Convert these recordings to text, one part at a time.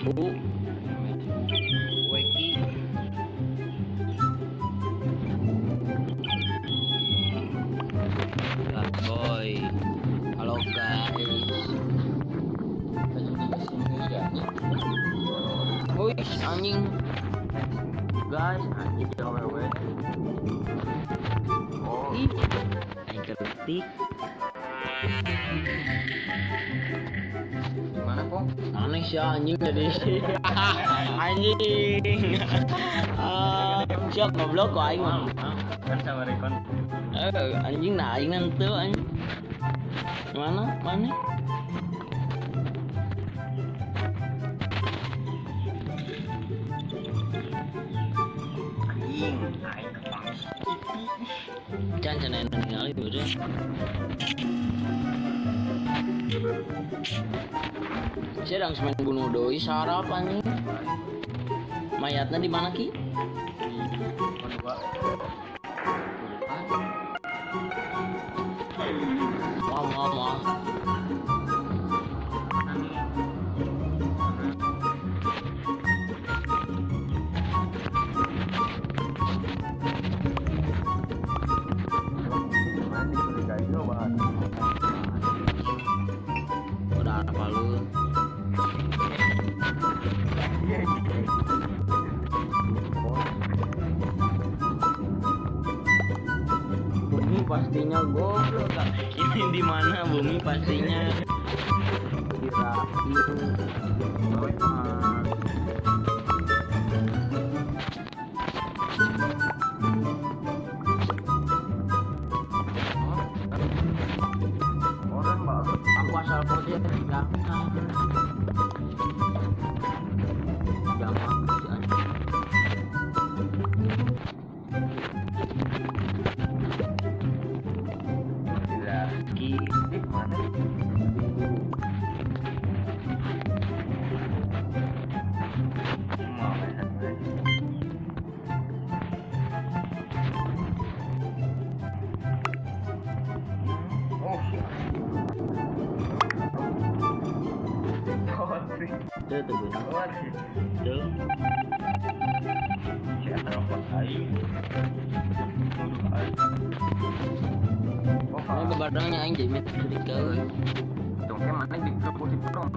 U Weki Boy. Halo guys. Wih anjing. Guys anjing jangan wewe Oh. Ih? Aneh sih anjing jadi anjing siap goblok kok aing mah Kan sama rekon. Eh, anjing nah aing nanti anjing mana mana Anjing, này kepang jangan đi. ningali udah saya sedang main bunuh doi sarap anjing. Mayatnya di mana ki pastinya goblok Kak. ini di mana bumi pastinya? Kirain ah, chứ từ đó chứ sẽ đâu có thấy Nói cái barang yang anjing met stiker. Dong kayak mana di grup di prom.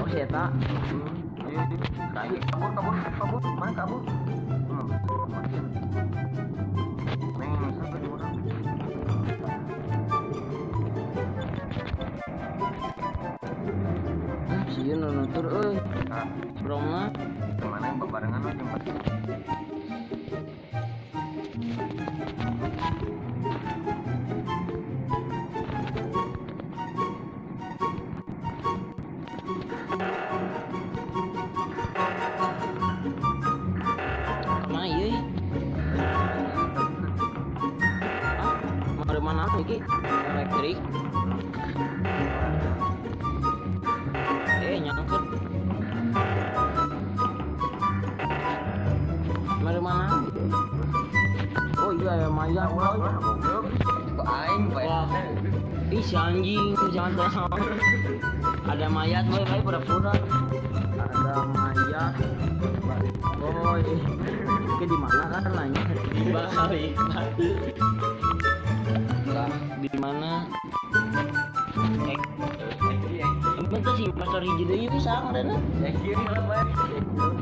Oh iya ta. Kabur kabur kabur mana kabur? Sih nu nutur euy broma. Ke mana yang bebarengan aja jempat mana iki elektrik ya. Kok aing. Ih si anjing jangan tahu. Ada mayat boy, boy pura-pura. Ada mayat. Boy. Ke di mana kan nanya? Di. Lah, di mana? Eh, Emang tuh si pastor hiji deui bisa ngadana? Ya kiri lah bay.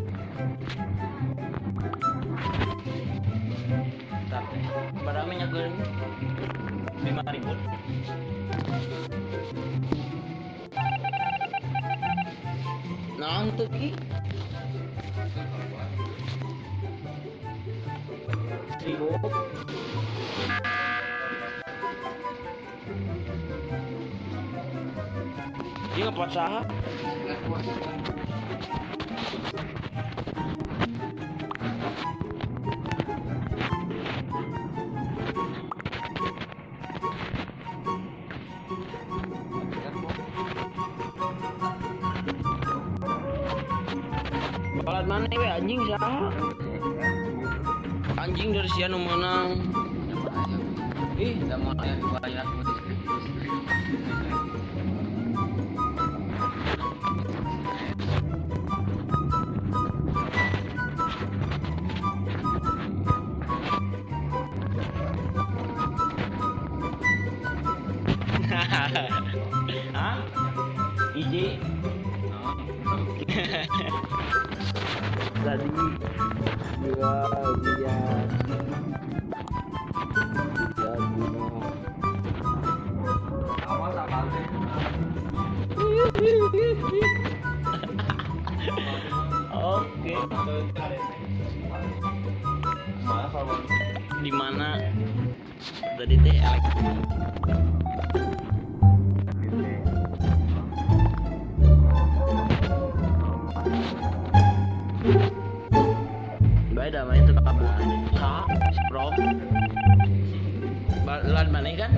ribut. Nah itu ki Ini. Balat mana ya anjing saha? Anjing dari sian menang. Ih, sama ya dibayar Hah? Iji. tadi gua lihat ya guna awas apa Oke. Di mana? Tadi teh elektrik kan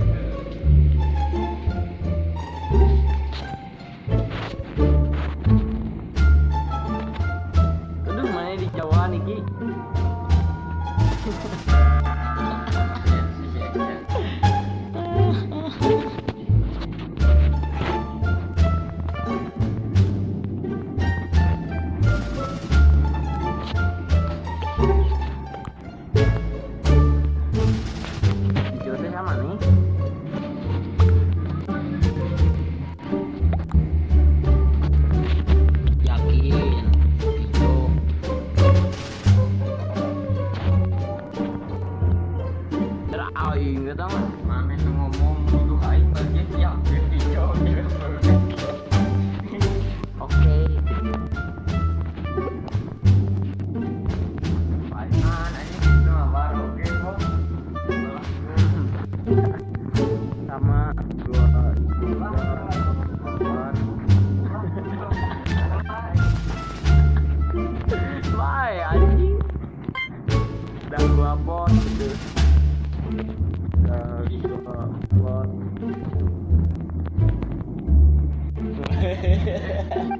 Yeah.